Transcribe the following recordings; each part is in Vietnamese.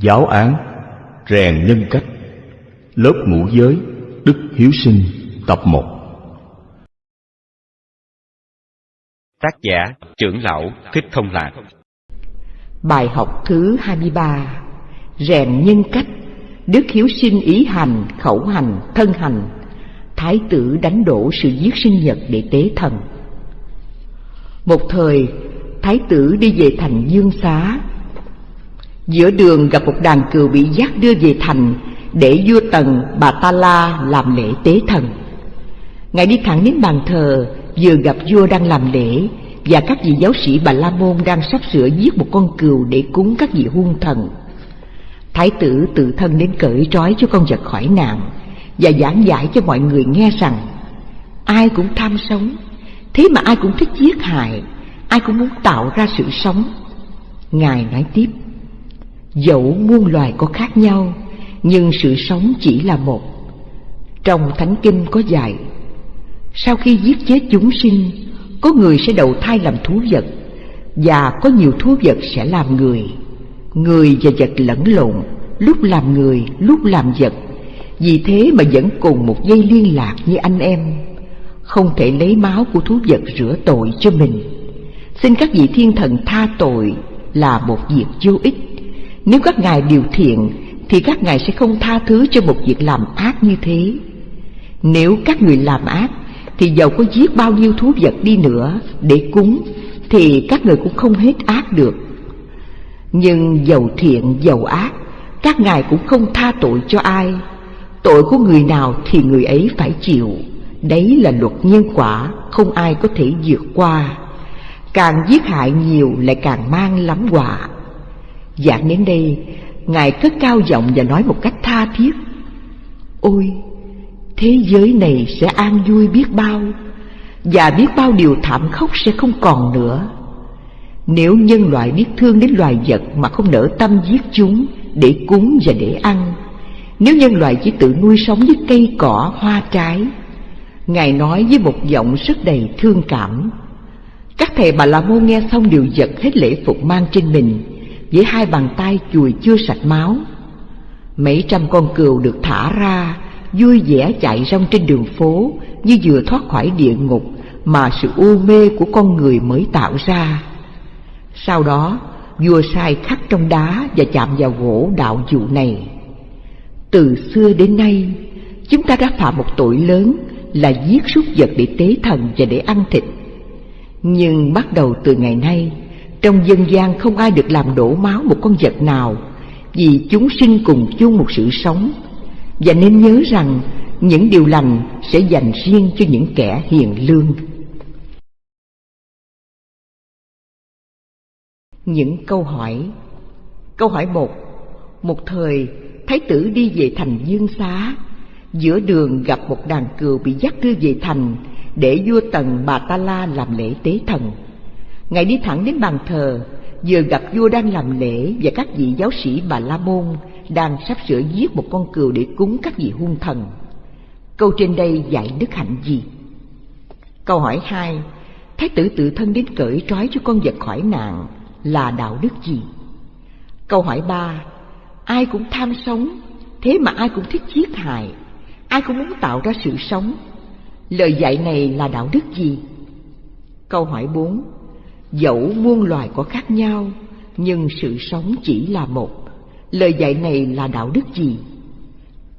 Giáo án Rèn nhân cách. Lớp ngũ giới Đức Hiếu Sinh Tập 1 Tác giả trưởng lão Thích Thông Lạc. Bài học thứ 23 Rèn nhân cách. Đức Hiếu Sinh ý hành, khẩu hành, thân hành. Thái tử đánh đổ sự giết sinh nhật để tế thần. Một thời Thái tử đi về thành Dương Xá Giữa đường gặp một đàn cừu bị giác đưa về thành, Để vua Tần, Bà Ta La làm lễ tế thần. Ngài đi thẳng đến bàn thờ, Vừa gặp vua đang làm lễ, Và các vị giáo sĩ Bà La Môn đang sắp sửa giết một con cừu để cúng các vị hung thần. Thái tử tự thân đến cởi trói cho con vật khỏi nạn, Và giảng giải cho mọi người nghe rằng, Ai cũng tham sống, Thế mà ai cũng thích giết hại, Ai cũng muốn tạo ra sự sống. Ngài nói tiếp Dẫu muôn loài có khác nhau Nhưng sự sống chỉ là một. Trong Thánh Kinh có dạy Sau khi giết chết chúng sinh Có người sẽ đầu thai làm thú vật Và có nhiều thú vật sẽ làm người. Người và vật lẫn lộn Lúc làm người, lúc làm vật Vì thế mà vẫn cùng một dây liên lạc như anh em. Không thể lấy máu của thú vật rửa tội cho mình. Xin các vị thiên thần tha tội là một việc vô ích nếu các ngài điều thiện, Thì các ngài sẽ không tha thứ cho một việc làm ác như thế. Nếu các người làm ác, Thì dầu có giết bao nhiêu thú vật đi nữa Để cúng, Thì các người cũng không hết ác được. Nhưng dầu thiện dầu ác, Các ngài cũng không tha tội cho ai. Tội của người nào thì người ấy phải chịu. Đấy là luật nhân quả, Không ai có thể vượt qua. Càng giết hại nhiều, lại càng mang lắm quả. Giảng đến đây. Ngài cất cao giọng và nói một cách tha thiết. Ôi, Thế giới này sẽ an vui biết bao, Và biết bao điều thảm khốc sẽ không còn nữa. Nếu nhân loại biết thương đến loài vật Mà không nỡ tâm giết chúng Để cúng và để ăn, Nếu nhân loại chỉ tự nuôi sống với cây cỏ, hoa trái, Ngài nói với một giọng rất đầy thương cảm, Các thầy bà la môn nghe xong đều giật hết lễ phục mang trên mình với hai bàn tay chùi chưa sạch máu. Mấy trăm con cừu được thả ra, vui vẻ chạy rong trên đường phố như vừa thoát khỏi địa ngục mà sự u mê của con người mới tạo ra. Sau đó, vua sai khắc trong đá và chạm vào gỗ đạo dụ này. Từ xưa đến nay, chúng ta đã phạm một tội lớn là giết súc vật để tế thần và để ăn thịt. Nhưng bắt đầu từ ngày nay trong dân gian không ai được làm đổ máu một con vật nào, Vì chúng sinh cùng chung một sự sống. Và nên nhớ rằng, những điều lành sẽ dành riêng cho những kẻ hiền lương. Những câu hỏi. Câu hỏi một. Một thời, Thái tử đi về thành Dương Xá. Giữa đường gặp một đàn cừu bị dắt đưa về thành Để vua Tần Bà Ta La làm lễ tế thần. Ngài đi thẳng đến bàn thờ, Vừa gặp vua đang làm lễ Và các vị giáo sĩ Bà La Môn Đang sắp sửa giết một con cừu để cúng các vị hung thần Câu trên đây dạy đức hạnh gì? Câu hỏi hai, Thái tử tự thân đến cởi trói cho con vật khỏi nạn Là đạo đức gì? Câu hỏi ba, Ai cũng tham sống, Thế mà ai cũng thích giết hại, Ai cũng muốn tạo ra sự sống Lời dạy này là đạo đức gì? Câu hỏi bốn Dẫu muôn loài có khác nhau Nhưng sự sống chỉ là một Lời dạy này là đạo đức gì?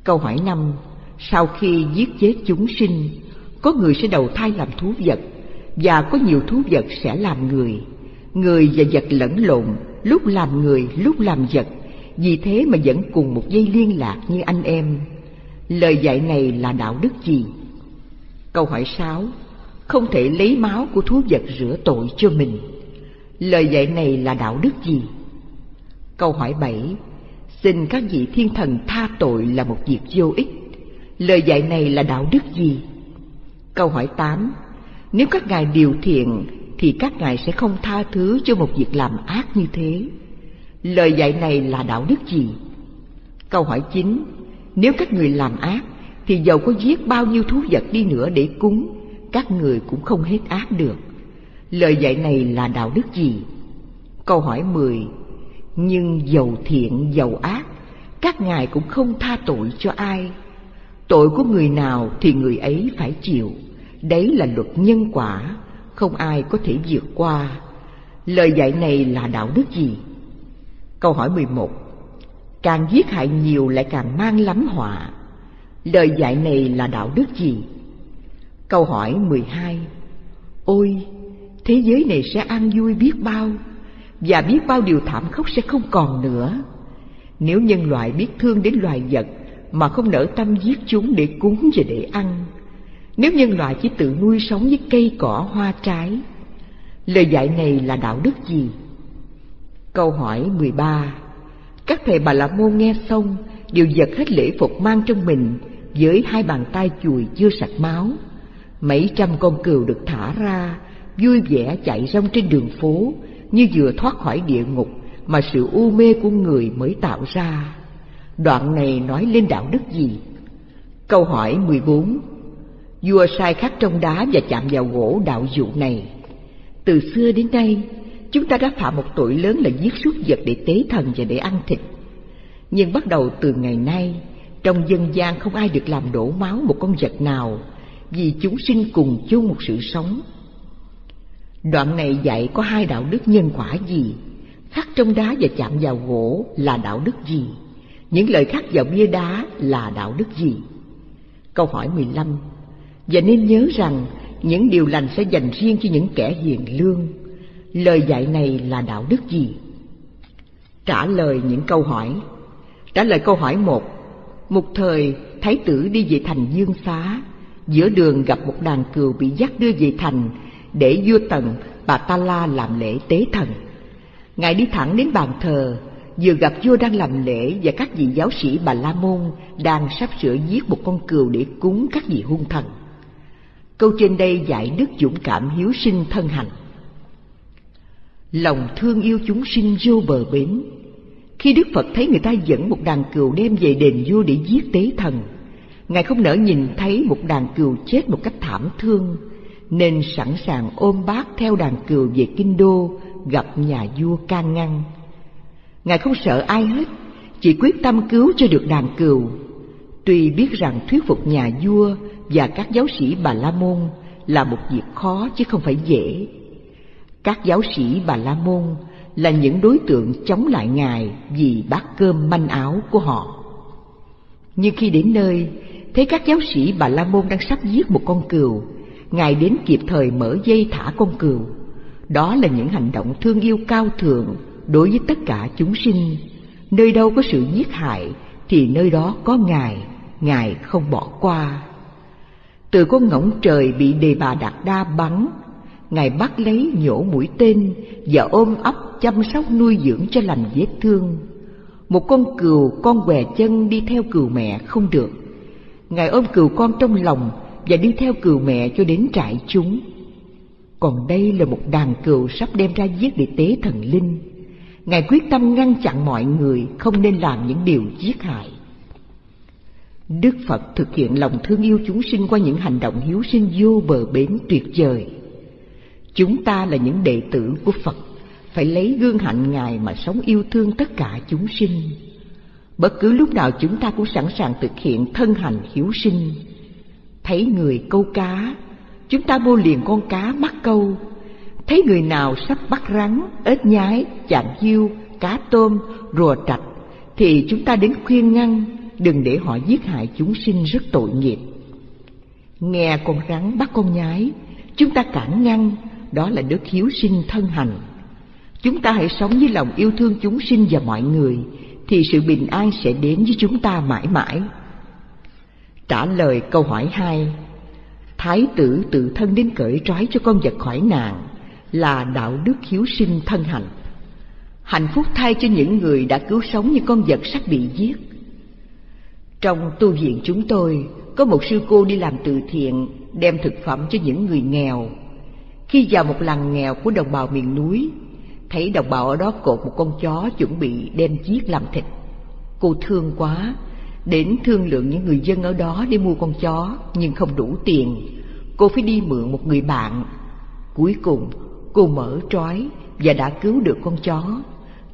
Câu hỏi năm Sau khi giết chết chúng sinh Có người sẽ đầu thai làm thú vật Và có nhiều thú vật sẽ làm người Người và vật lẫn lộn Lúc làm người, lúc làm vật Vì thế mà vẫn cùng một dây liên lạc như anh em Lời dạy này là đạo đức gì? Câu hỏi sáu không thể lấy máu của thú vật rửa tội cho mình. Lời dạy này là đạo đức gì? Câu hỏi bảy, Xin các vị thiên thần tha tội là một việc vô ích. Lời dạy này là đạo đức gì? Câu hỏi tám, Nếu các ngài điều thiện thì các ngài sẽ không tha thứ cho một việc làm ác như thế. Lời dạy này là đạo đức gì? Câu hỏi chín, Nếu các người làm ác thì dầu có giết bao nhiêu thú vật đi nữa để cúng các người cũng không hết ác được. Lời dạy này là đạo đức gì? Câu hỏi 10. Nhưng giàu thiện giàu ác, các ngài cũng không tha tội cho ai. Tội của người nào thì người ấy phải chịu, đấy là luật nhân quả, không ai có thể vượt qua. Lời dạy này là đạo đức gì? Câu hỏi 11 Càng giết hại nhiều lại càng mang lắm họa. Lời dạy này là đạo đức gì? Câu hỏi 12 Ôi, thế giới này sẽ an vui biết bao, và biết bao điều thảm khốc sẽ không còn nữa. Nếu nhân loại biết thương đến loài vật mà không nỡ tâm giết chúng để cúng và để ăn, nếu nhân loại chỉ tự nuôi sống với cây cỏ hoa trái, lời dạy này là đạo đức gì? Câu hỏi 13 Các thầy Bà La Môn nghe xong đều giật hết lễ phục mang trong mình với hai bàn tay chùi chưa sạch máu. Mấy trăm con cừu được thả ra, vui vẻ chạy rong trên đường phố như vừa thoát khỏi địa ngục mà sự u mê của người mới tạo ra. Đoạn này nói lên đạo đức gì? Câu hỏi 14 Vua sai khắc trong đá và chạm vào gỗ đạo dụ này. Từ xưa đến nay, chúng ta đã phạm một tội lớn là giết súc vật để tế thần và để ăn thịt. Nhưng bắt đầu từ ngày nay, trong dân gian không ai được làm đổ máu một con vật nào, vì chúng sinh cùng chung một sự sống. Đoạn này dạy có hai đạo đức nhân quả gì? Khắc trong đá và chạm vào gỗ là đạo đức gì? Những lời khắc vào bia đá là đạo đức gì? Câu hỏi 15 Và nên nhớ rằng những điều lành sẽ dành riêng cho những kẻ hiền lương. Lời dạy này là đạo đức gì? Trả lời những câu hỏi Trả lời câu hỏi một Một thời, Thái tử đi về thành Dương Xá Giữa đường gặp một đàn cừu bị dắt đưa về thành Để vua Tần, bà Ta La làm lễ tế thần. Ngài đi thẳng đến bàn thờ Vừa gặp vua đang làm lễ Và các vị giáo sĩ Bà La Môn Đang sắp sửa giết một con cừu để cúng các vị hung thần. Câu trên đây dạy đức dũng cảm hiếu sinh thân hành Lòng thương yêu chúng sinh vô bờ bến. Khi Đức Phật thấy người ta dẫn một đàn cừu đem về đền vua để giết tế thần Ngài không nỡ nhìn thấy một đàn cừu chết một cách thảm thương Nên sẵn sàng ôm bác theo đàn cừu về kinh đô gặp nhà vua can ngăn. Ngài không sợ ai hết Chỉ quyết tâm cứu cho được đàn cừu. Tuy biết rằng thuyết phục nhà vua và các giáo sĩ Bà La Môn là một việc khó chứ không phải dễ. Các giáo sĩ Bà La Môn là những đối tượng chống lại Ngài vì bát cơm manh áo của họ. Nhưng khi đến nơi, thấy các giáo sĩ Bà La Môn đang sắp giết một con cừu, Ngài đến kịp thời mở dây thả con cừu. Đó là những hành động thương yêu cao thượng đối với tất cả chúng sinh. Nơi đâu có sự giết hại thì nơi đó có Ngài, Ngài không bỏ qua. Từ con ngỗng trời bị đề bà Đạt Đa bắn Ngài bắt lấy nhổ mũi tên và ôm ấp chăm sóc nuôi dưỡng cho lành vết thương. Một con cừu con què chân đi theo cừu mẹ không được. Ngài ôm cừu con trong lòng và đi theo cừu mẹ cho đến trại chúng. Còn đây là một đàn cừu sắp đem ra giết để tế thần linh. Ngài quyết tâm ngăn chặn mọi người không nên làm những điều giết hại. Đức Phật thực hiện lòng thương yêu chúng sinh qua những hành động hiếu sinh vô bờ bến tuyệt vời. Chúng ta là những đệ tử của Phật, phải lấy gương hạnh Ngài mà sống yêu thương tất cả chúng sinh. Bất cứ lúc nào chúng ta cũng sẵn sàng thực hiện thân hành hiếu sinh. Thấy người câu cá, chúng ta mua liền con cá bắt câu. Thấy người nào sắp bắt rắn, ếch nhái, chạm hiu, cá tôm, rùa trạch, thì chúng ta đến khuyên ngăn, đừng để họ giết hại chúng sinh rất tội nghiệp. Nghe con rắn bắt con nhái, chúng ta cản ngăn, đó là đức hiếu sinh thân hành. Chúng ta hãy sống với lòng yêu thương chúng sinh và mọi người, thì sự bình an sẽ đến với chúng ta mãi mãi. Trả lời câu hỏi hai Thái tử tự thân đến cởi trói cho con vật khỏi nạn là đạo đức hiếu sinh thân hành. Hạnh phúc thay cho những người đã cứu sống như con vật sắp bị giết. Trong tu viện chúng tôi, có một sư cô đi làm từ thiện, đem thực phẩm cho những người nghèo khi vào một làng nghèo của đồng bào miền núi, thấy đồng bào ở đó cột một con chó chuẩn bị đem giết làm thịt. Cô thương quá, đến thương lượng những người dân ở đó để mua con chó nhưng không đủ tiền. Cô phải đi mượn một người bạn. Cuối cùng, cô mở trói và đã cứu được con chó.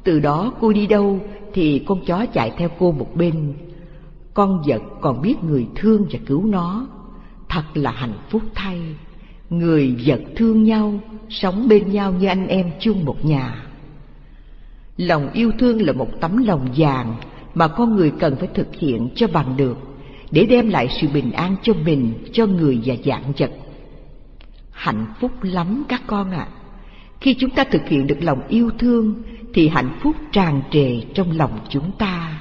Từ đó cô đi đâu thì con chó chạy theo cô một bên. Con vật còn biết người thương và cứu nó. Thật là hạnh phúc thay. Người vật thương nhau, sống bên nhau như anh em chung một nhà. Lòng yêu thương là một tấm lòng vàng mà con người cần phải thực hiện cho bằng được để đem lại sự bình an cho mình, cho người và dạng vật. Hạnh phúc lắm các con ạ. À. Khi chúng ta thực hiện được lòng yêu thương thì hạnh phúc tràn trề trong lòng chúng ta.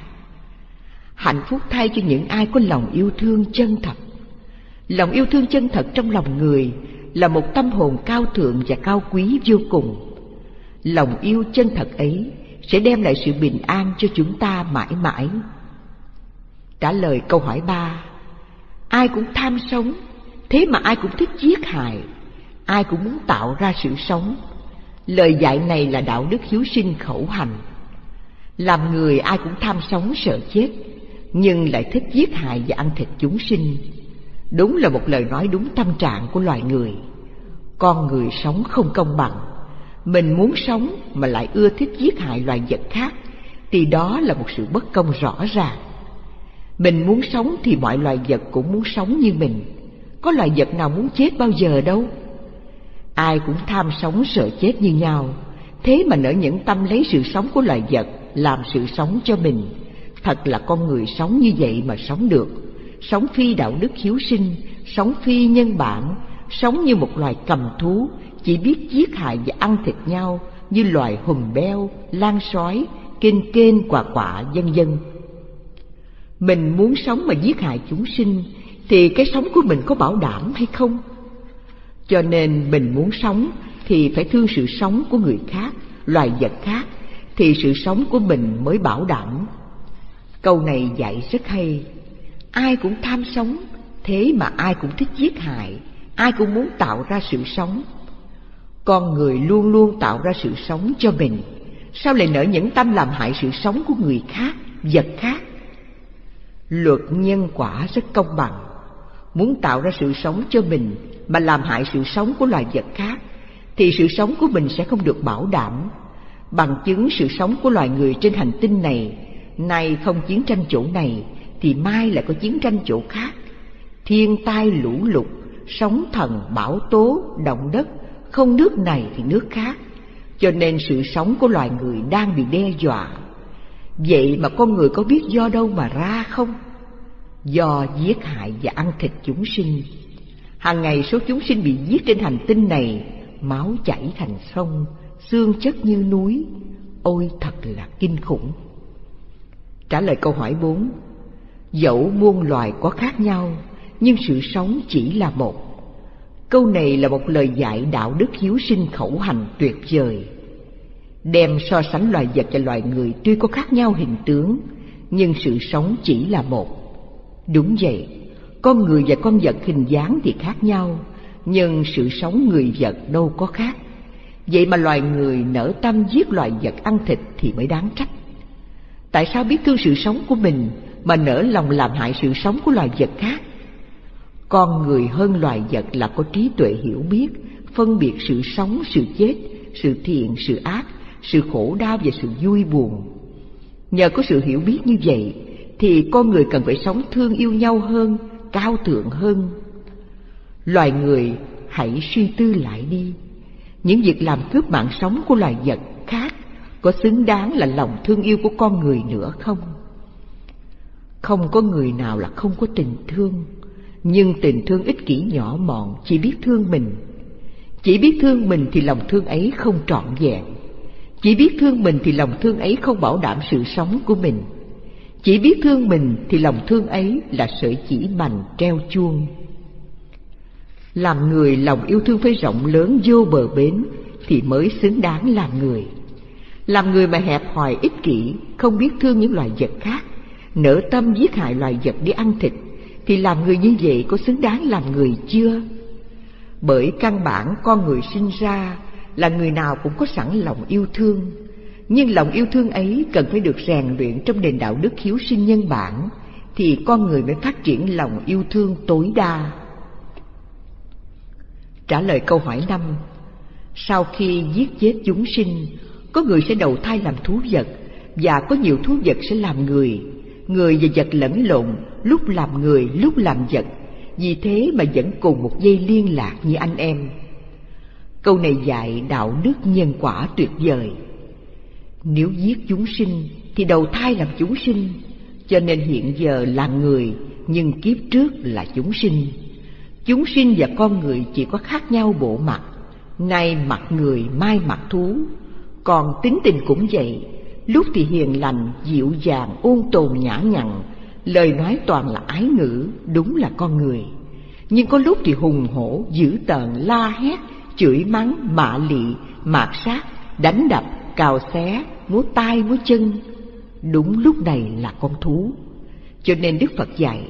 Hạnh phúc thay cho những ai có lòng yêu thương chân thật. Lòng yêu thương chân thật trong lòng người là một tâm hồn cao thượng và cao quý vô cùng. Lòng yêu chân thật ấy sẽ đem lại sự bình an cho chúng ta mãi mãi. Trả lời câu hỏi ba, ai cũng tham sống, thế mà ai cũng thích giết hại, ai cũng muốn tạo ra sự sống. Lời dạy này là đạo đức hiếu sinh khẩu hành. Làm người ai cũng tham sống sợ chết, nhưng lại thích giết hại và ăn thịt chúng sinh. Đúng là một lời nói đúng tâm trạng của loài người. Con người sống không công bằng, mình muốn sống mà lại ưa thích giết hại loài vật khác thì đó là một sự bất công rõ ràng. Mình muốn sống thì mọi loài vật cũng muốn sống như mình. Có loài vật nào muốn chết bao giờ đâu. Ai cũng tham sống sợ chết như nhau. Thế mà nỡ những tâm lấy sự sống của loài vật làm sự sống cho mình. Thật là con người sống như vậy mà sống được sống phi đạo đức hiếu sinh sống phi nhân bản sống như một loài cầm thú chỉ biết giết hại và ăn thịt nhau như loài hùm beo, lan sói, kênh kênh quả quả vân vân. Mình muốn sống mà giết hại chúng sinh thì cái sống của mình có bảo đảm hay không? Cho nên mình muốn sống thì phải thương sự sống của người khác, loài vật khác thì sự sống của mình mới bảo đảm. Câu này dạy rất hay. Ai cũng tham sống, thế mà ai cũng thích giết hại, ai cũng muốn tạo ra sự sống. Con người luôn luôn tạo ra sự sống cho mình. Sao lại nở những tâm làm hại sự sống của người khác vật khác? Luật nhân quả rất công bằng. Muốn tạo ra sự sống cho mình mà làm hại sự sống của loài vật khác thì sự sống của mình sẽ không được bảo đảm. Bằng chứng sự sống của loài người trên hành tinh này nay không chiến tranh chỗ này thì mai lại có chiến tranh chỗ khác. Thiên tai lũ lụt, sóng thần bão tố, động đất, không nước này thì nước khác. Cho nên sự sống của loài người đang bị đe dọa. Vậy mà con người có biết do đâu mà ra không? Do giết hại và ăn thịt chúng sinh. Hàng ngày số chúng sinh bị giết trên hành tinh này, máu chảy thành sông, xương chất như núi. Ôi, thật là kinh khủng. Trả lời câu hỏi bốn dẫu muôn loài có khác nhau nhưng sự sống chỉ là một Câu này là một lời dạy đạo đức hiếu sinh khẩu hành tuyệt vời. Đem so sánh loài vật và loài người tuy có khác nhau hình tướng, nhưng sự sống chỉ là một. Đúng vậy, con người và con vật hình dáng thì khác nhau, nhưng sự sống người vật đâu có khác. Vậy mà loài người nở tâm giết loài vật ăn thịt thì mới đáng trách. Tại sao biết thương sự sống của mình mà nở lòng làm hại sự sống của loài vật khác? con người hơn loài vật là có trí tuệ hiểu biết, phân biệt sự sống, sự chết, sự thiện, sự ác, sự khổ đau và sự vui buồn. Nhờ có sự hiểu biết như vậy, thì con người cần phải sống thương yêu nhau hơn, cao thượng hơn. Loài người, hãy suy tư lại đi. Những việc làm cướp mạng sống của loài vật khác có xứng đáng là lòng thương yêu của con người nữa không? Không có người nào là không có tình thương. Nhưng tình thương ích kỷ nhỏ mọn, chỉ biết thương mình. Chỉ biết thương mình thì lòng thương ấy không trọn vẹn. Chỉ biết thương mình thì lòng thương ấy không bảo đảm sự sống của mình. Chỉ biết thương mình thì lòng thương ấy là sợi chỉ mành treo chuông. Làm người lòng yêu thương phải rộng lớn vô bờ bến thì mới xứng đáng làm người. Làm người mà hẹp hòi ích kỷ, không biết thương những loài vật khác nở tâm giết hại loài vật để ăn thịt thì làm người như vậy có xứng đáng làm người chưa? Bởi căn bản con người sinh ra là người nào cũng có sẵn lòng yêu thương, nhưng lòng yêu thương ấy cần phải được rèn luyện trong nền đạo đức hiếu sinh nhân bản thì con người mới phát triển lòng yêu thương tối đa. Trả lời câu hỏi năm Sau khi giết chết chúng sinh, Có người sẽ đầu thai làm thú vật Và có nhiều thú vật sẽ làm người Người và vật lẫn lộn Lúc làm người lúc làm vật. Vì thế mà vẫn cùng một dây liên lạc như anh em. Câu này dạy đạo đức nhân quả tuyệt vời. Nếu giết chúng sinh Thì đầu thai làm chúng sinh. Cho nên hiện giờ là người Nhưng kiếp trước là chúng sinh. Chúng sinh và con người chỉ có khác nhau bộ mặt. Nay mặt người, mai mặt thú. Còn tính tình cũng vậy. Lúc thì hiền lành, dịu dàng, ôn tồn nhã nhặn. Lời nói toàn là ái ngữ, đúng là con người. Nhưng có lúc thì hùng hổ, dữ tợn, la hét, chửi mắng, mạ lị, mạt sát, đánh đập, cào xé, múa tay múa chân. Đúng lúc này là con thú. Cho nên Đức Phật dạy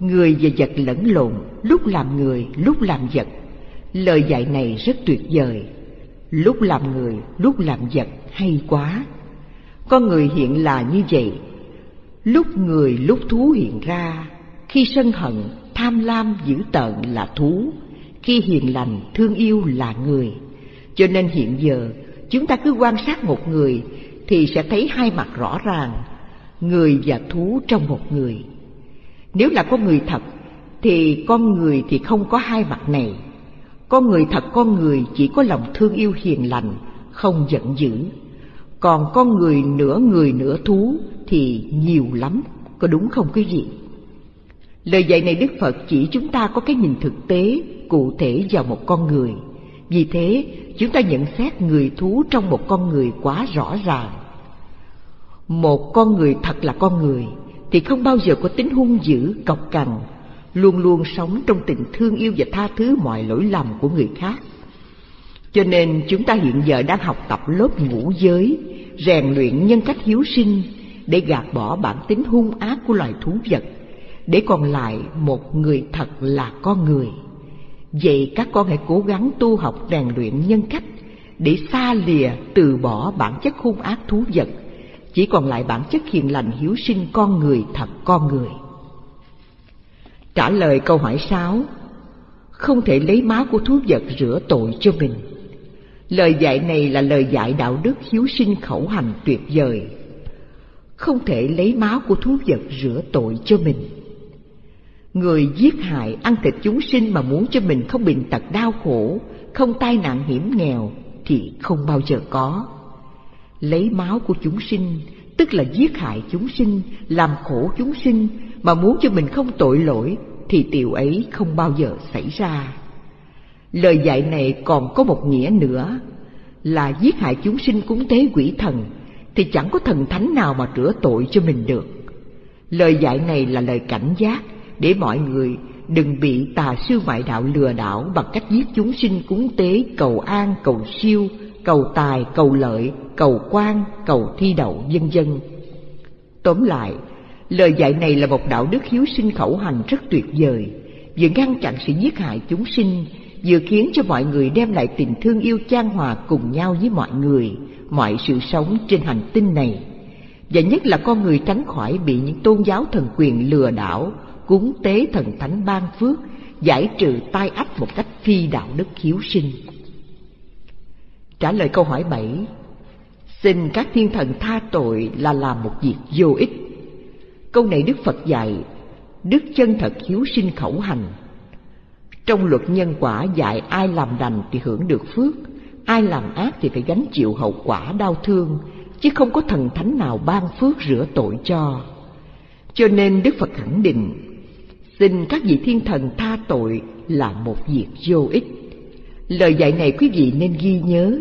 Người và vật lẫn lộn, lúc làm người, lúc làm vật. Lời dạy này rất tuyệt vời. Lúc làm người, lúc làm vật hay quá. Con người hiện là như vậy. Lúc người, lúc thú hiện ra Khi sân hận, tham lam, dữ tợn là thú Khi hiền lành, thương yêu là người. Cho nên hiện giờ chúng ta cứ quan sát một người Thì sẽ thấy hai mặt rõ ràng Người và thú trong một người. Nếu là con người thật Thì con người thì không có hai mặt này. Con người thật con người chỉ có lòng thương yêu hiền lành, không giận dữ. Còn con người nửa người nửa thú thì nhiều lắm, có đúng không quý vị? Lời dạy này Đức Phật chỉ chúng ta có cái nhìn thực tế, cụ thể vào một con người. Vì thế, chúng ta nhận xét người thú trong một con người quá rõ ràng. Một con người thật là con người, thì không bao giờ có tính hung dữ, cọc cằn, luôn luôn sống trong tình thương yêu và tha thứ mọi lỗi lầm của người khác. Cho nên chúng ta hiện giờ đang học tập lớp ngũ giới, rèn luyện nhân cách hiếu sinh để gạt bỏ bản tính hung ác của loài thú vật, để còn lại một người thật là con người. Vậy các con hãy cố gắng tu học rèn luyện nhân cách để xa lìa từ bỏ bản chất hung ác thú vật, chỉ còn lại bản chất hiền lành hiếu sinh con người thật con người. Trả lời câu hỏi sáu Không thể lấy máu của thú vật rửa tội cho mình Lời dạy này là lời dạy đạo đức hiếu sinh khẩu hành tuyệt vời. Không thể lấy máu của thú vật rửa tội cho mình. Người giết hại ăn thịt chúng sinh mà muốn cho mình không bệnh tật đau khổ Không tai nạn hiểm nghèo thì không bao giờ có. Lấy máu của chúng sinh tức là giết hại chúng sinh, làm khổ chúng sinh mà muốn cho mình không tội lỗi thì điều ấy không bao giờ xảy ra. Lời dạy này còn có một nghĩa nữa là giết hại chúng sinh cúng tế quỷ thần thì chẳng có thần thánh nào mà rửa tội cho mình được. Lời dạy này là lời cảnh giác để mọi người đừng bị tà sư ngoại đạo lừa đảo bằng cách giết chúng sinh cúng tế cầu an, cầu siêu, cầu tài, cầu lợi, cầu quan, cầu thi đậu, vân vân. Tóm lại, lời dạy này là một đạo đức hiếu sinh khẩu hành rất tuyệt vời, vừa ngăn chặn sự giết hại chúng sinh, vừa khiến cho mọi người đem lại tình thương yêu chan hòa cùng nhau với mọi người, mọi sự sống trên hành tinh này. Và nhất là con người tránh khỏi bị những tôn giáo thần quyền lừa đảo, cúng tế thần thánh ban phước, giải trừ tai ách một cách phi đạo đức hiếu sinh. Trả lời câu hỏi 7 Xin các thiên thần tha tội là làm một việc vô ích Câu này Đức Phật dạy Đức chân thật hiếu sinh khẩu hành trong luật nhân quả dạy ai làm lành thì hưởng được phước Ai làm ác thì phải gánh chịu hậu quả đau thương Chứ không có thần thánh nào ban phước rửa tội cho. Cho nên Đức Phật khẳng định Xin các vị thiên thần tha tội là một việc vô ích. Lời dạy này quý vị nên ghi nhớ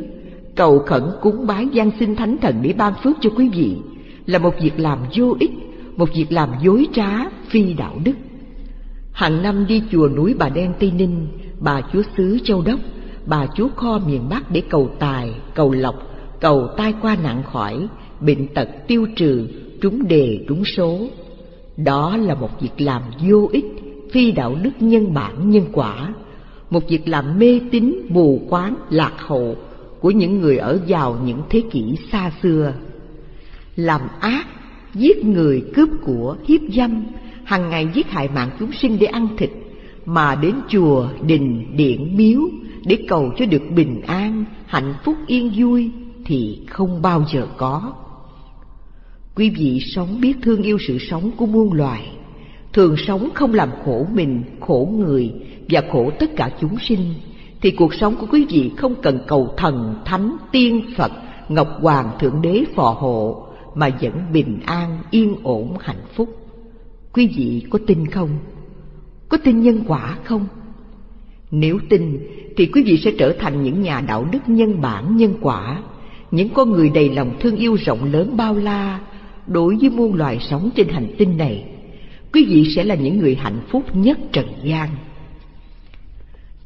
Cầu khẩn cúng bái gian sinh thánh thần để ban phước cho quý vị Là một việc làm vô ích Một việc làm dối trá, phi đạo đức. Hàng năm đi chùa núi Bà Đen Tây Ninh Bà chúa xứ Châu Đốc Bà chúa kho miền Bắc để cầu tài, cầu lộc Cầu tai qua nạn khỏi Bệnh tật tiêu trừ, trúng đề trúng số. Đó là một việc làm vô ích Phi đạo đức nhân bản nhân quả. Một việc làm mê tín mù quáng lạc hậu của những người ở vào những thế kỷ xa xưa. Làm ác giết người cướp của hiếp dâm hàng ngày giết hại mạng chúng sinh để ăn thịt mà đến chùa đình điện miếu để cầu cho được bình an hạnh phúc yên vui thì không bao giờ có. Quý vị sống biết thương yêu sự sống của muôn loài, thường sống không làm khổ mình, khổ người và khổ tất cả chúng sinh, thì cuộc sống của quý vị không cần cầu thần, thánh, tiên, Phật, Ngọc Hoàng, Thượng Đế phò hộ, mà vẫn bình an, yên ổn, hạnh phúc. Quý vị có tin không? Có tin nhân quả không? Nếu tin thì quý vị sẽ trở thành những nhà đạo đức nhân bản nhân quả, những con người đầy lòng thương yêu rộng lớn bao la đối với muôn loài sống trên hành tinh này. Quý vị sẽ là những người hạnh phúc nhất trần gian.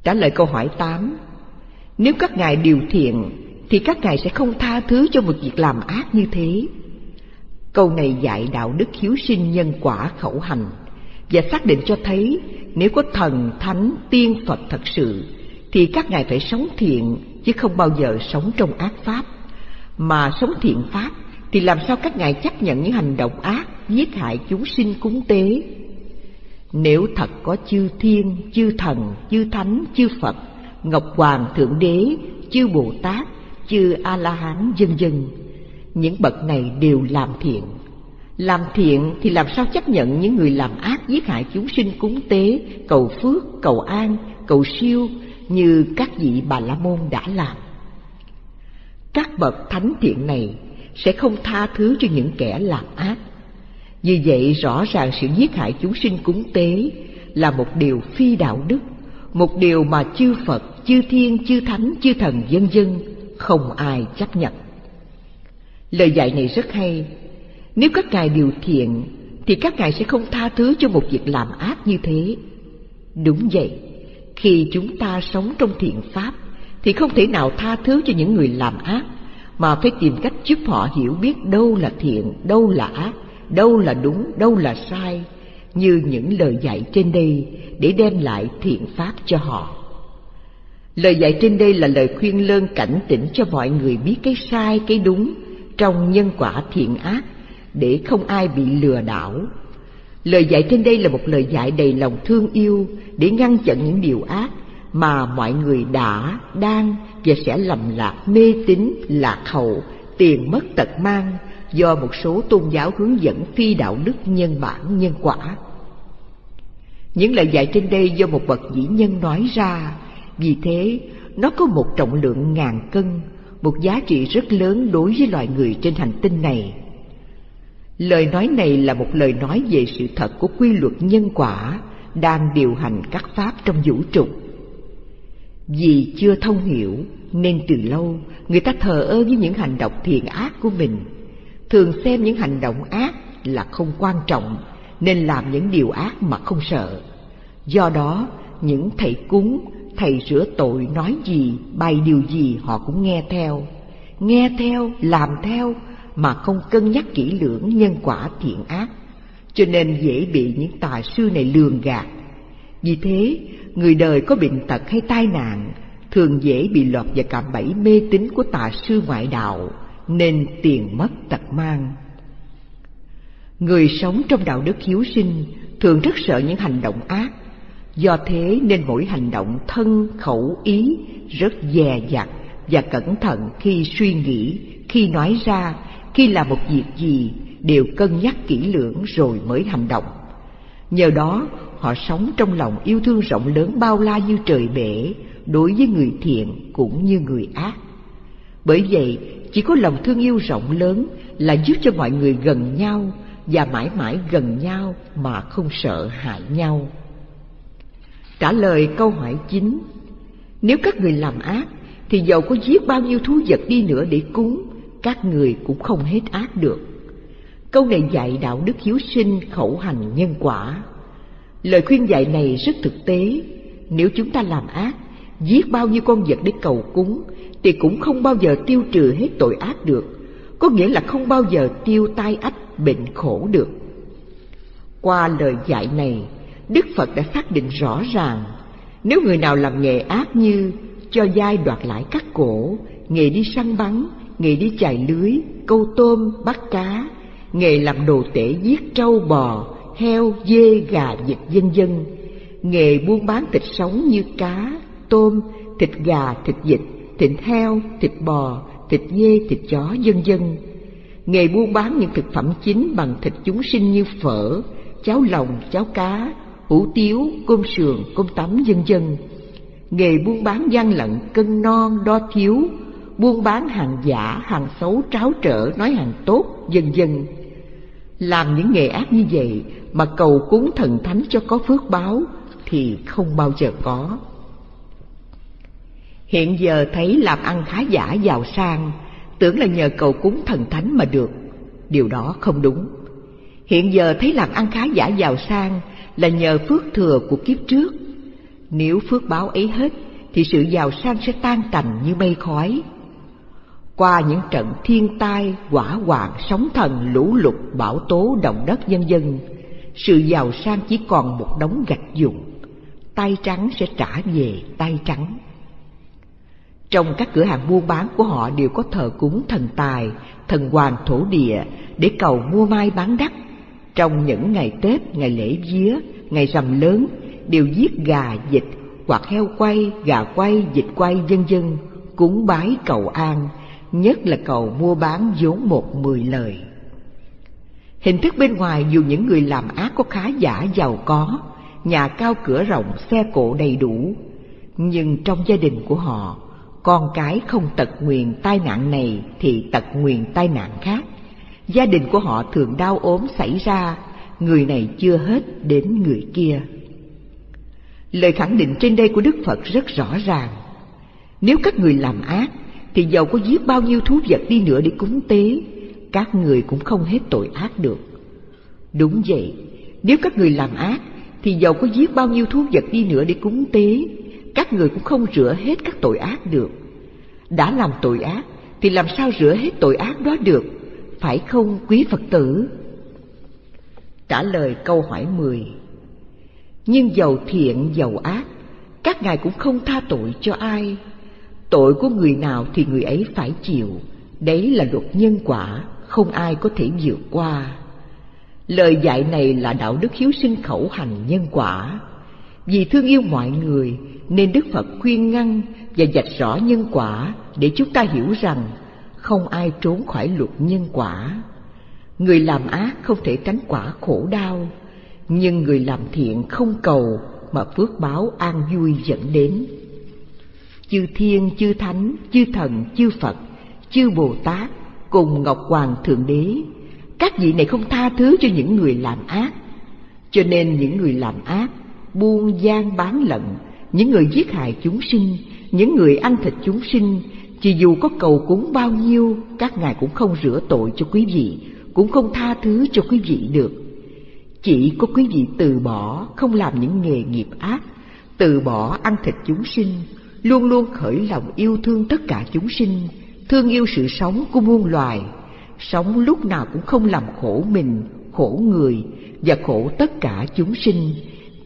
Trả lời câu hỏi 8 Nếu các ngài điều thiện Thì các ngài sẽ không tha thứ cho một việc làm ác như thế Câu này dạy đạo đức hiếu sinh nhân quả khẩu hành Và xác định cho thấy Nếu có thần, thánh, tiên Phật thật sự Thì các ngài phải sống thiện Chứ không bao giờ sống trong ác pháp. Mà sống thiện pháp Thì làm sao các ngài chấp nhận những hành động ác Giết hại chúng sinh cúng tế? Nếu thật có chư thiên, chư thần, chư thánh, chư Phật, Ngọc Hoàng Thượng Đế, chư Bồ Tát, chư A-la-hán dân dân, những bậc này đều làm thiện. Làm thiện thì làm sao chấp nhận những người làm ác giết hại chúng sinh cúng tế, cầu phước, cầu an, cầu siêu như các vị Bà La Môn đã làm. Các bậc thánh thiện này sẽ không tha thứ cho những kẻ làm ác Vì vậy rõ ràng sự giết hại chúng sinh cúng tế là một điều phi đạo đức, một điều mà chư Phật, chư Thiên, chư Thánh, chư Thần dân dân không ai chấp nhận. Lời dạy này rất hay. Nếu các ngài điều thiện thì các ngài sẽ không tha thứ cho một việc làm ác như thế. Đúng vậy, khi chúng ta sống trong thiện pháp thì không thể nào tha thứ cho những người làm ác mà phải tìm cách giúp họ hiểu biết đâu là thiện, đâu là ác đâu là đúng, đâu là sai, như những lời dạy trên đây để đem lại thiện pháp cho họ. Lời dạy trên đây là lời khuyên lơn cảnh tỉnh cho mọi người biết cái sai, cái đúng trong nhân quả thiện ác để không ai bị lừa đảo. Lời dạy trên đây là một lời dạy đầy lòng thương yêu để ngăn chặn những điều ác mà mọi người đã, đang và sẽ lầm lạc mê tín, lạc hậu, tiền mất tật mang do một số tôn giáo hướng dẫn phi đạo đức nhân bản nhân quả. Những lời dạy trên đây do một bậc vĩ nhân nói ra, vì thế nó có một trọng lượng ngàn cân, một giá trị rất lớn đối với loài người trên hành tinh này. Lời nói này là một lời nói về sự thật của quy luật nhân quả đang điều hành các pháp trong vũ trụ. Vì chưa thông hiểu, nên từ lâu, người ta thờ ơ với những hành động thiện ác của mình thường xem những hành động ác là không quan trọng, nên làm những điều ác mà không sợ do đó, những thầy cúng thầy rửa tội nói gì bày điều gì họ cũng nghe theo. Nghe theo làm theo mà không cân nhắc kỹ lưỡng nhân quả thiện ác. Cho nên dễ bị những tà sư này lường gạt. Vì thế người đời có bệnh tật hay tai nạn thường dễ bị lọt vào cạm bẫy mê tín của tà sư ngoại đạo nên tiền mất tật mang. Người sống trong đạo đức hiếu sinh thường rất sợ những hành động ác, do thế nên mỗi hành động thân khẩu ý rất dè dặt và cẩn thận khi suy nghĩ, khi nói ra, khi làm một việc gì đều cân nhắc kỹ lưỡng rồi mới hành động. Nhờ đó, họ sống trong lòng yêu thương rộng lớn bao la như trời bể đối với người thiện cũng như người ác. Bởi vậy, chỉ có lòng thương yêu rộng lớn là giúp cho mọi người gần nhau và mãi mãi gần nhau mà không sợ hại nhau. Trả lời câu hỏi chính, nếu các người làm ác thì dầu có giết bao nhiêu thú vật đi nữa để cúng, các người cũng không hết ác được. Câu này dạy đạo đức hiếu sinh khẩu hành nhân quả. Lời khuyên dạy này rất thực tế, nếu chúng ta làm ác, giết bao nhiêu con vật để cầu cúng thì cũng không bao giờ tiêu trừ hết tội ác được, có nghĩa là không bao giờ tiêu tai ách bệnh khổ được. Qua lời dạy này, Đức Phật đã xác định rõ ràng, nếu người nào làm nghề ác như cho dai đoạt lại các cổ, nghề đi săn bắn, nghề đi chài lưới, câu tôm, bắt cá, nghề làm đồ tể giết trâu bò, heo, dê, gà, vịt dân dân, nghề buôn bán thịt sống như cá, tôm, thịt gà, thịt vịt, thịt heo, thịt bò, thịt dê, thịt chó, dân dân, Nghề buôn bán những thực phẩm chính bằng thịt chúng sinh như phở, cháo lòng, cháo cá, hủ tiếu, cơm sườn, cơm tấm, vân vân. Nghề buôn bán gian lận, cân non, đo thiếu, buôn bán hàng giả, hàng xấu, tráo trở, nói hàng tốt, vân vân. Làm những nghề ác như vậy mà cầu cúng thần thánh cho có phước báo thì không bao giờ có. Hiện giờ thấy làm ăn khá giả giàu sang, tưởng là nhờ cầu cúng thần thánh mà được. Điều đó không đúng. Hiện giờ thấy làm ăn khá giả giàu sang là nhờ phước thừa của kiếp trước. Nếu phước báo ấy hết thì sự giàu sang sẽ tan tành như mây khói. Qua những trận thiên tai, quả hoạn, sóng thần, lũ lụt, bão tố, động đất nhân dân, sự giàu sang chỉ còn một đống gạch dụng. Tay trắng sẽ trả về tay trắng. Trong các cửa hàng buôn bán của họ đều có thờ cúng thần tài, thần hoàng thổ địa để cầu mua mai bán đắt. Trong những ngày Tết, ngày lễ vía, ngày rằm lớn đều giết gà, vịt hoặc heo quay, gà quay, vịt quay vân vân cúng bái cầu an, nhất là cầu mua bán vốn một mười lời. Hình thức bên ngoài dù những người làm ác có khá giả giàu có, nhà cao cửa rộng, xe cộ đầy đủ, nhưng trong gia đình của họ con cái không tật nguyền tai nạn này thì tật nguyền tai nạn khác. Gia đình của họ thường đau ốm xảy ra, người này chưa hết đến người kia. Lời khẳng định trên đây của Đức Phật rất rõ ràng. Nếu các người làm ác, thì dầu có giết bao nhiêu thú vật đi nữa để cúng tế, các người cũng không hết tội ác được. Đúng vậy, nếu các người làm ác, thì dầu có giết bao nhiêu thú vật đi nữa để cúng tế, các người cũng không rửa hết các tội ác được. Đã làm tội ác thì làm sao rửa hết tội ác đó được, phải không quý Phật tử? Trả lời câu hỏi 10 Nhưng giàu thiện giàu ác, các ngài cũng không tha tội cho ai. Tội của người nào thì người ấy phải chịu, đấy là luật nhân quả, không ai có thể vượt qua. Lời dạy này là đạo đức hiếu sinh khẩu hành nhân quả. Vì thương yêu mọi người nên Đức Phật khuyên ngăn và dạch rõ nhân quả để chúng ta hiểu rằng không ai trốn khỏi luật nhân quả. Người làm ác không thể tránh quả khổ đau, nhưng người làm thiện không cầu mà phước báo an vui dẫn đến. Chư thiên, chư thánh, chư thần, chư Phật, chư Bồ Tát cùng Ngọc Hoàng Thượng Đế, các vị này không tha thứ cho những người làm ác. Cho nên những người làm ác, buôn gian bán lận, những người giết hại chúng sinh, những người ăn thịt chúng sinh, chỉ dù có cầu cúng bao nhiêu, các ngài cũng không rửa tội cho quý vị, cũng không tha thứ cho quý vị được. Chỉ có quý vị từ bỏ, không làm những nghề nghiệp ác, từ bỏ ăn thịt chúng sinh, luôn luôn khởi lòng yêu thương tất cả chúng sinh, thương yêu sự sống của muôn loài, sống lúc nào cũng không làm khổ mình, khổ người và khổ tất cả chúng sinh,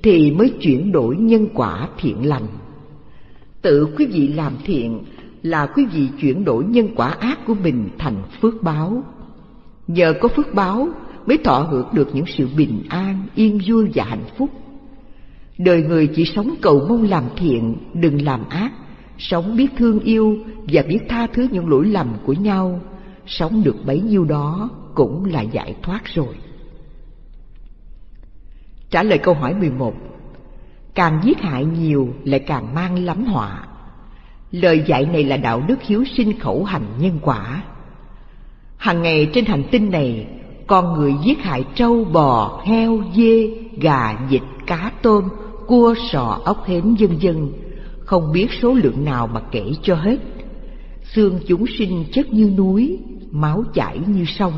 thì mới chuyển đổi nhân quả thiện lành. Tự quý vị làm thiện là quý vị chuyển đổi nhân quả ác của mình thành phước báo. Nhờ có phước báo mới thọ hưởng được những sự bình an, yên vui và hạnh phúc. Đời người chỉ sống cầu mong làm thiện, đừng làm ác, sống biết thương yêu và biết tha thứ những lỗi lầm của nhau, sống được bấy nhiêu đó cũng là giải thoát rồi. Trả lời câu hỏi 11 Càng giết hại nhiều lại càng mang lắm họa Lời dạy này là đạo đức hiếu sinh khẩu hành nhân quả Hằng ngày trên hành tinh này Con người giết hại trâu, bò, heo, dê, gà, vịt, cá, tôm, cua, sò, ốc hến vân vân Không biết số lượng nào mà kể cho hết Xương chúng sinh chất như núi, máu chảy như sông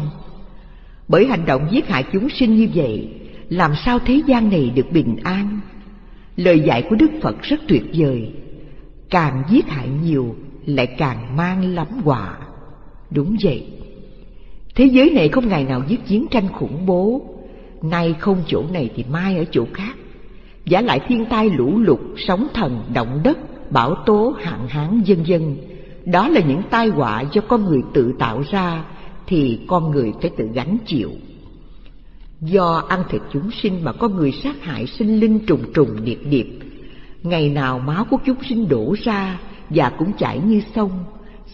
Bởi hành động giết hại chúng sinh như vậy làm sao thế gian này được bình an? Lời dạy của Đức Phật rất tuyệt vời. Càng giết hại nhiều lại càng mang lắm họa. Đúng vậy. Thế giới này không ngày nào giết chiến tranh khủng bố. Nay không chỗ này thì mai ở chỗ khác. Giả lại thiên tai lũ lụt, sóng thần, động đất, bão tố, hạn hán vân vân. Đó là những tai họa do con người tự tạo ra thì con người phải tự gánh chịu. Do ăn thịt chúng sinh mà con người sát hại sinh linh trùng trùng điệp điệp Ngày nào máu của chúng sinh đổ ra và cũng chảy như sông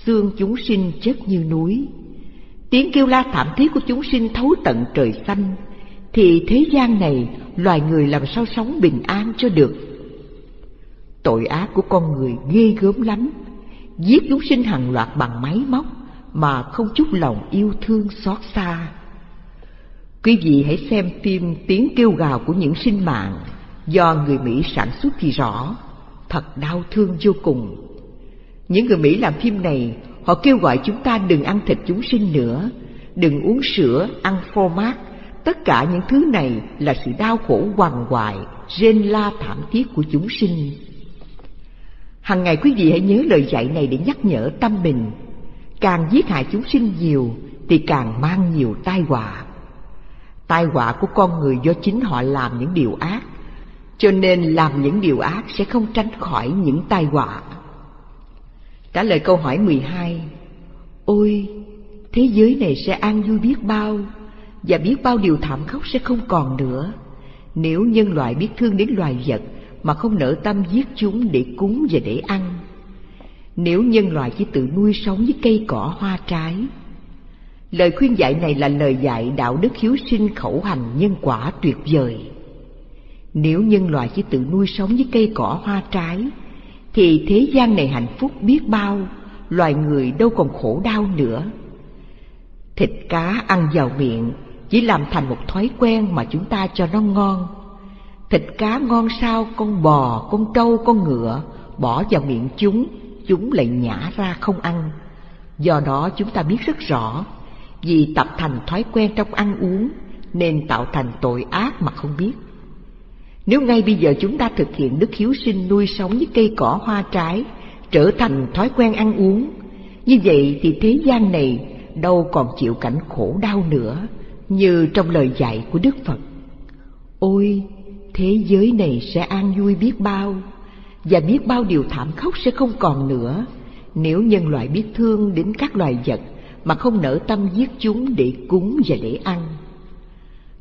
xương chúng sinh chất như núi. Tiếng kêu la thảm thiết của chúng sinh thấu tận trời xanh, thì thế gian này loài người làm sao sống bình an cho được. Tội ác của con người ghê gớm lắm, giết chúng sinh hàng loạt bằng máy móc mà không chút lòng yêu thương xót xa. Quý vị hãy xem phim Tiếng kêu gào của những sinh mạng do người Mỹ sản xuất thì rõ, thật đau thương vô cùng. Những người Mỹ làm phim này, họ kêu gọi chúng ta đừng ăn thịt chúng sinh nữa, đừng uống sữa, ăn phô mát. Tất cả những thứ này là sự đau khổ hoàng hoại, rên la thảm thiết của chúng sinh. Hằng ngày quý vị hãy nhớ lời dạy này để nhắc nhở tâm mình. Càng giết hại chúng sinh nhiều thì càng mang nhiều tai họa. Tai họa của con người do chính họ làm những điều ác, cho nên làm những điều ác sẽ không tránh khỏi những tai họa. Trả lời câu hỏi 12 Ôi, thế giới này sẽ an vui biết bao Và biết bao điều thảm khốc sẽ không còn nữa. Nếu nhân loại biết thương đến loài vật Mà không nỡ tâm giết chúng để cúng và để ăn Nếu nhân loại chỉ tự nuôi sống với cây cỏ hoa trái. Lời khuyên dạy này là lời dạy đạo đức hiếu sinh khẩu hành nhân quả tuyệt vời. Nếu nhân loại chỉ tự nuôi sống với cây cỏ hoa trái thì thế gian này hạnh phúc biết bao, loài người đâu còn khổ đau nữa. Thịt cá ăn vào miệng chỉ làm thành một thói quen mà chúng ta cho nó ngon. Thịt cá ngon sao con bò, con trâu, con ngựa bỏ vào miệng chúng, chúng lại nhả ra không ăn. Do đó chúng ta biết rất rõ, vì tập thành thói quen trong ăn uống nên tạo thành tội ác mà không biết. Nếu ngay bây giờ chúng ta thực hiện đức hiếu sinh nuôi sống với cây cỏ hoa trái, trở thành thói quen ăn uống, như vậy thì thế gian này đâu còn chịu cảnh khổ đau nữa, như trong lời dạy của Đức Phật. Ôi, thế giới này sẽ an vui biết bao, và biết bao điều thảm khốc sẽ không còn nữa, nếu nhân loại biết thương đến các loài vật mà không nỡ tâm giết chúng để cúng và để ăn.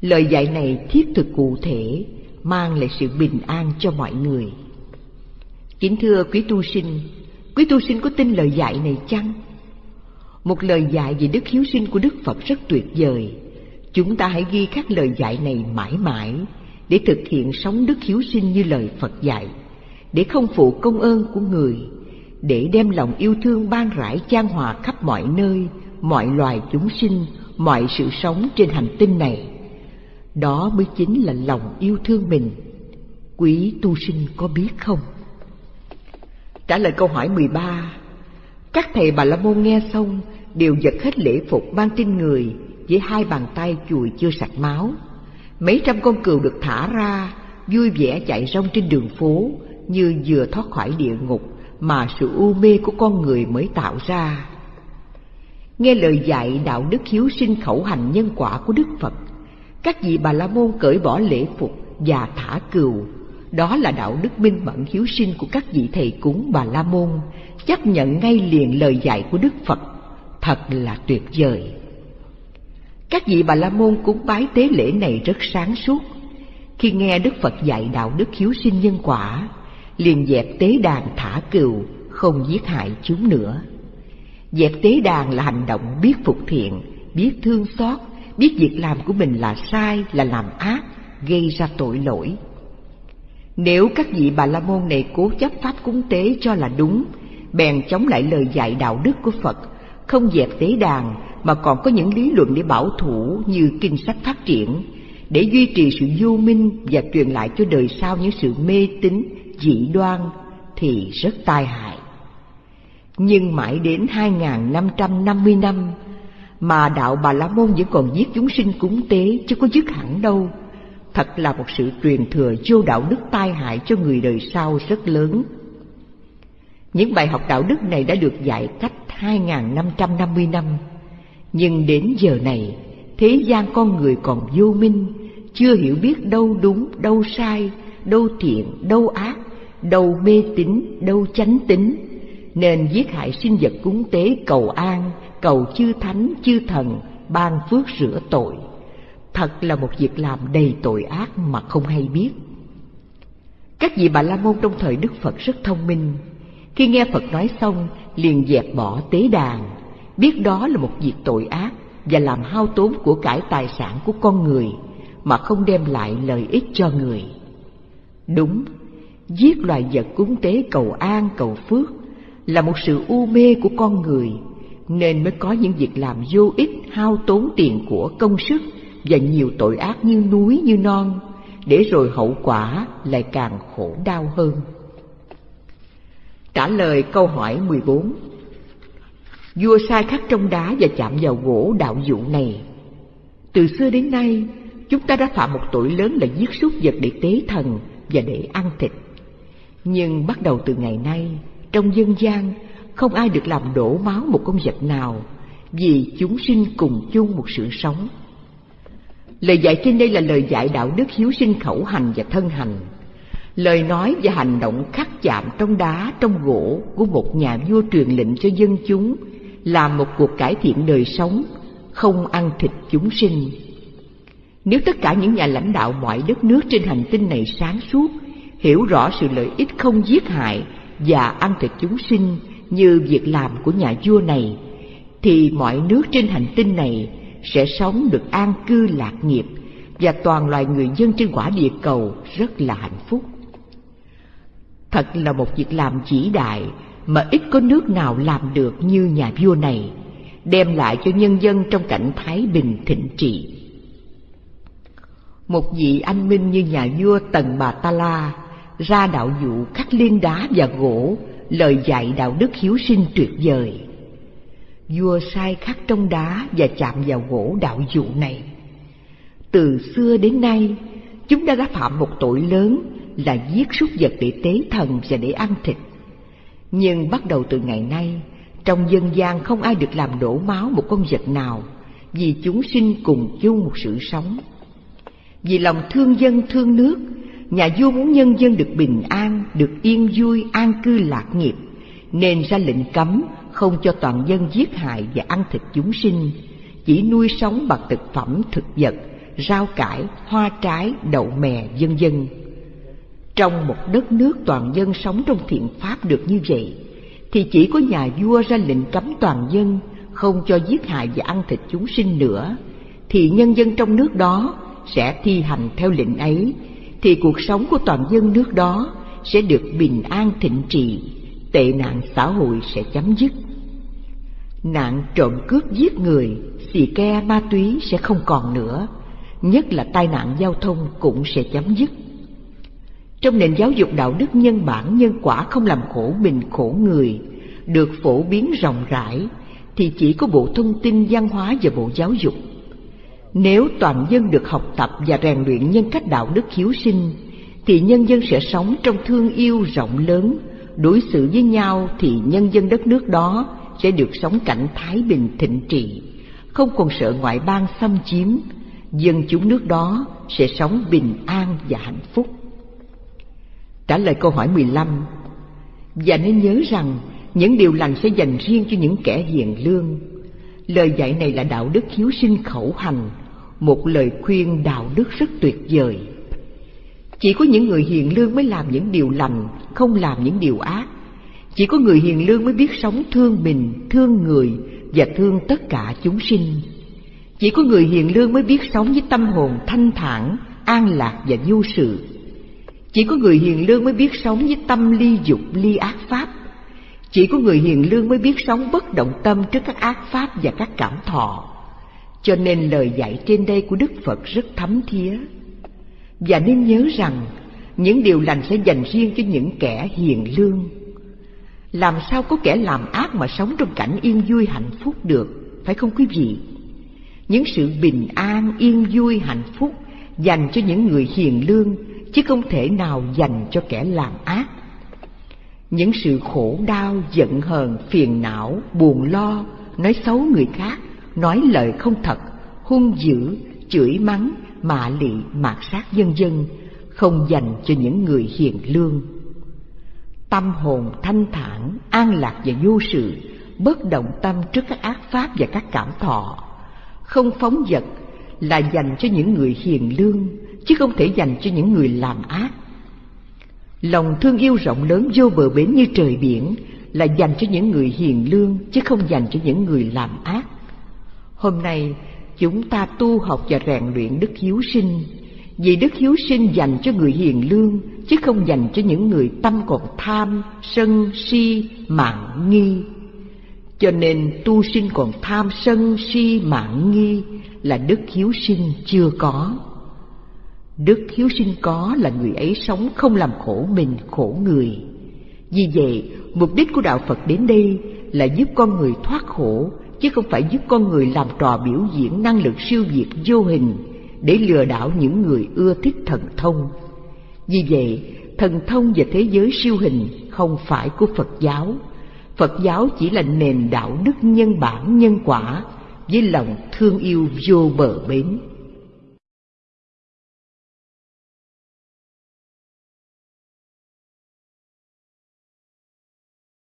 Lời dạy này thiết thực cụ thể, mang lại sự bình an cho mọi người. Kính thưa quý tu sinh, quý tu sinh có tin lời dạy này chăng? Một lời dạy về đức hiếu sinh của Đức Phật rất tuyệt vời. Chúng ta hãy ghi các lời dạy này mãi mãi để thực hiện sống đức hiếu sinh như lời Phật dạy, để không phụ công ơn của người, để đem lòng yêu thương ban rải chan hòa khắp mọi nơi, mọi loài chúng sinh, mọi sự sống trên hành tinh này đó mới chính là lòng yêu thương mình. Quý tu sinh có biết không? Trả lời câu hỏi 13 Các thầy Bà La Môn nghe xong đều giật hết lễ phục mang trên người với hai bàn tay chùi chưa sạch máu. Mấy trăm con cừu được thả ra, vui vẻ chạy rong trên đường phố như vừa thoát khỏi địa ngục mà sự u mê của con người mới tạo ra. Nghe lời dạy đạo đức hiếu sinh khẩu hành nhân quả của Đức Phật, các vị bà la môn cởi bỏ lễ phục và thả cừu. Đó là đạo đức minh mẫn hiếu sinh của các vị thầy cúng bà la môn. Chấp nhận ngay liền lời dạy của đức phật. Thật là tuyệt vời. Các vị bà la môn cúng bái tế lễ này rất sáng suốt. Khi nghe đức phật dạy đạo đức hiếu sinh nhân quả, liền dẹp tế đàn thả cừu, không giết hại chúng nữa. Dẹp tế đàn là hành động biết phục thiện, biết thương xót biết việc làm của mình là sai, là làm ác, gây ra tội lỗi. Nếu các vị bà la môn này cố chấp pháp cúng tế cho là đúng, bèn chống lại lời dạy đạo đức của Phật, không dẹp tế đàn mà còn có những lý luận để bảo thủ như kinh sách phát triển, để duy trì sự vô minh và truyền lại cho đời sau những sự mê tín, dị đoan thì rất tai hại. Nhưng mãi đến 2550 năm, mà đạo Bà La Môn vẫn còn giết chúng sinh cúng tế chứ có dứt hẳn đâu. Thật là một sự truyền thừa vô đạo đức tai hại cho người đời sau rất lớn. Những bài học đạo đức này đã được dạy cách 2.550 năm. Nhưng đến giờ này, thế gian con người còn vô minh, chưa hiểu biết đâu đúng, đâu sai, đâu thiện, đâu ác, đâu mê tín, đâu chánh tín, nên giết hại sinh vật cúng tế cầu an, cầu chư thánh chư thần ban phước rửa tội. Thật là một việc làm đầy tội ác mà không hay biết. Các vị bà la môn trong thời đức phật rất thông minh. Khi nghe phật nói xong liền dẹp bỏ tế đàn, biết đó là một việc tội ác và làm hao tốn của cải tài sản của con người mà không đem lại lợi ích cho người. Đúng, giết loài vật cúng tế cầu an cầu phước là một sự u mê của con người, nên mới có những việc làm vô ích, hao tốn tiền của công sức và nhiều tội ác như núi như non, để rồi hậu quả lại càng khổ đau hơn. Trả lời câu hỏi 14 Vua sai khắc trong đá và chạm vào gỗ đạo dụ này Từ xưa đến nay, chúng ta đã phạm một tội lớn là giết súc vật để tế thần và để ăn thịt Nhưng bắt đầu từ ngày nay trong dân gian, không ai được làm đổ máu một con vật nào, vì chúng sinh cùng chung một sự sống. Lời dạy trên đây là lời dạy đạo đức hiếu sinh khẩu hành và thân hành. Lời nói và hành động khắc chạm trong đá, trong gỗ của một nhà vua truyền lệnh cho dân chúng làm một cuộc cải thiện đời sống, không ăn thịt chúng sinh. Nếu tất cả những nhà lãnh đạo mọi đất nước trên hành tinh này sáng suốt, hiểu rõ sự lợi ích không giết hại và ăn thịt chúng sinh như việc làm của nhà vua này thì mọi nước trên hành tinh này sẽ sống được an cư lạc nghiệp và toàn loài người dân trên quả địa cầu rất là hạnh phúc. Thật là một việc làm vĩ đại mà ít có nước nào làm được như nhà vua này, đem lại cho nhân dân trong cảnh thái bình thịnh trị. Một vị anh minh như nhà vua Tần Bà Ta La ra đạo dụ khắc liên đá và gỗ, lời dạy đạo đức hiếu sinh tuyệt vời. Vua sai khắc trong đá và chạm vào gỗ đạo dụ này. Từ xưa đến nay, chúng ta đã phạm một tội lớn là giết súc vật để tế thần và để ăn thịt. Nhưng bắt đầu từ ngày nay, trong dân gian không ai được làm đổ máu một con vật nào vì chúng sinh cùng chung một sự sống. Vì lòng thương dân, thương nước nhà vua muốn nhân dân được bình an, được yên vui, an cư lạc nghiệp, nên ra lệnh cấm không cho toàn dân giết hại và ăn thịt chúng sinh, chỉ nuôi sống bằng thực phẩm thực vật, rau cải, hoa trái, đậu mè, vân vân. Trong một đất nước toàn dân sống trong thiện pháp được như vậy, thì chỉ có nhà vua ra lệnh cấm toàn dân không cho giết hại và ăn thịt chúng sinh nữa, thì nhân dân trong nước đó sẽ thi hành theo lệnh ấy thì cuộc sống của toàn dân nước đó sẽ được bình an thịnh trị, tệ nạn xã hội sẽ chấm dứt. Nạn trộm cướp giết người, xì ke ma túy sẽ không còn nữa, nhất là tai nạn giao thông cũng sẽ chấm dứt. Trong nền giáo dục đạo đức nhân bản nhân quả không làm khổ mình khổ người, được phổ biến rộng rãi, thì chỉ có Bộ Thông tin Văn hóa và Bộ Giáo dục nếu toàn dân được học tập và rèn luyện nhân cách đạo đức hiếu sinh, thì nhân dân sẽ sống trong thương yêu rộng lớn, đối xử với nhau thì nhân dân đất nước đó sẽ được sống cảnh thái bình thịnh trị, không còn sợ ngoại bang xâm chiếm, dân chúng nước đó sẽ sống bình an và hạnh phúc. Trả lời câu hỏi 15 Và nên nhớ rằng những điều lành sẽ dành riêng cho những kẻ hiền lương. Lời dạy này là đạo đức hiếu sinh khẩu hành một lời khuyên đạo đức rất tuyệt vời. Chỉ có những người hiền lương mới làm những điều lành, không làm những điều ác. Chỉ có người hiền lương mới biết sống thương mình, thương người và thương tất cả chúng sinh. Chỉ có người hiền lương mới biết sống với tâm hồn thanh thản, an lạc và vô sự. Chỉ có người hiền lương mới biết sống với tâm ly dục, ly ác pháp. Chỉ có người hiền lương mới biết sống bất động tâm trước các ác pháp và các cảm thọ cho nên lời dạy trên đây của Đức Phật rất thấm thía. Và nên nhớ rằng những điều lành sẽ dành riêng cho những kẻ hiền lương. Làm sao có kẻ làm ác mà sống trong cảnh yên vui hạnh phúc được, phải không quý vị? Những sự bình an, yên vui, hạnh phúc dành cho những người hiền lương, chứ không thể nào dành cho kẻ làm ác. Những sự khổ đau, giận hờn, phiền não, buồn lo, nói xấu người khác nói lời không thật, hung dữ, chửi mắng, mạ lị, mạt sát dân dân, không dành cho những người hiền lương. Tâm hồn thanh thản, an lạc và vô sự, bất động tâm trước các ác pháp và các cảm thọ, không phóng vật là dành cho những người hiền lương, chứ không thể dành cho những người làm ác. Lòng thương yêu rộng lớn vô bờ bến như trời biển là dành cho những người hiền lương chứ không dành cho những người làm ác. Hôm nay chúng ta tu học và rèn luyện đức hiếu sinh, vì đức hiếu sinh dành cho người hiền lương chứ không dành cho những người tâm còn tham, sân, si, mạng nghi. Cho nên tu sinh còn tham sân si mạng nghi là đức hiếu sinh chưa có. Đức hiếu sinh có là người ấy sống không làm khổ mình khổ người. Vì vậy, mục đích của đạo Phật đến đây là giúp con người thoát khổ, chứ không phải giúp con người làm trò biểu diễn năng lực siêu việt vô hình để lừa đảo những người ưa thích thần thông. Vì vậy, thần thông và thế giới siêu hình không phải của Phật giáo. Phật giáo chỉ là nền đạo đức nhân bản nhân quả với lòng thương yêu vô bờ bến.